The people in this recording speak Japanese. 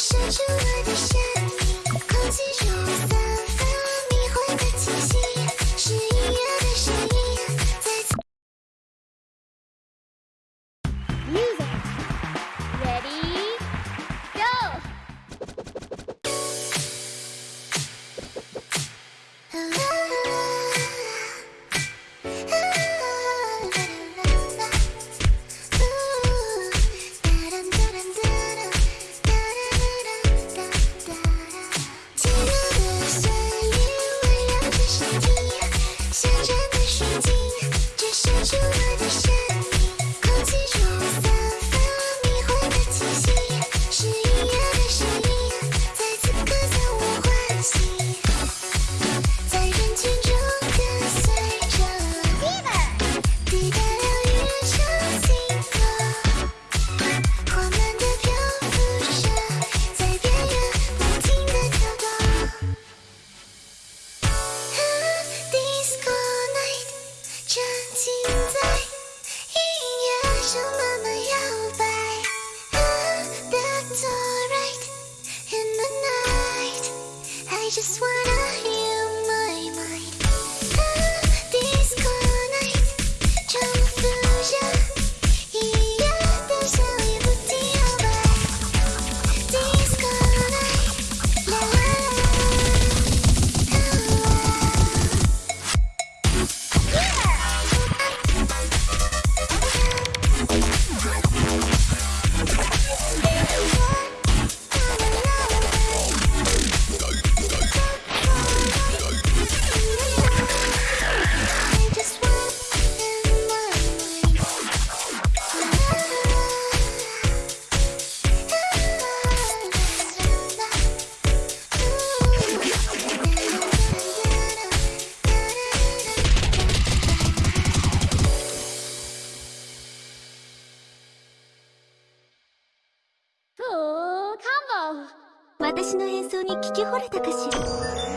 说出我的心 Cheers. I just wanna 私の演奏に聞き惚れたかしら。